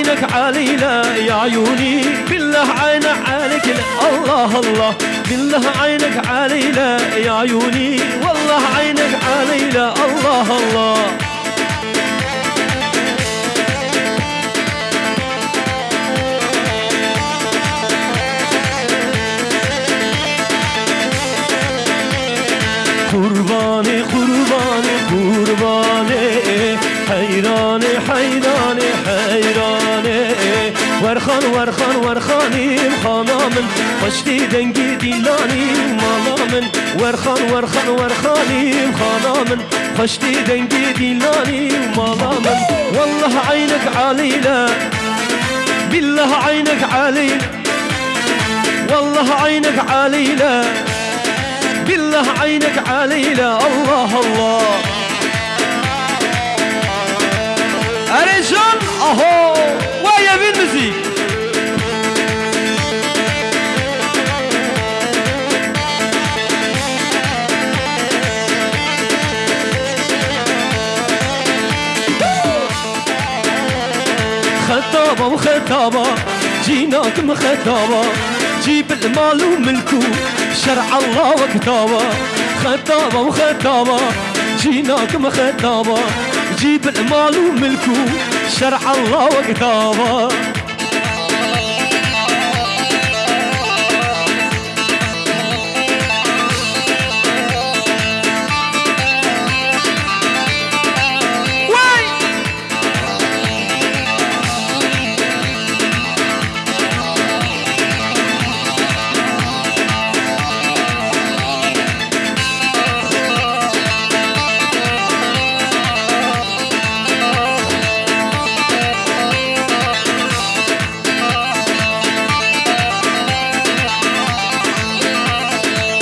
عينك علينا يا عيوني. بالله عينك عليك. الله الله. بالله عينك علينا يا عيوني. والله عينك علينا. الله الله. قرباني قرباني حيراني حيراني حيراني. ورخان ورخان ورخاني خانا من خشتي دنگي ديلاني مالا من ورخان ورخان ورخاني خانا من خشتي دنگي ديلاني مالا من والله عينك علينا بالله عينك علينا والله عينك علينا بالله عينك علينا الله الله. خطابة وخطابة جيناك مخطابة جيب المال وملكو شرع الله وكتابه خطابة وخطابة جيناك مخطابة جيب المال وملكو شرع الله وكتابه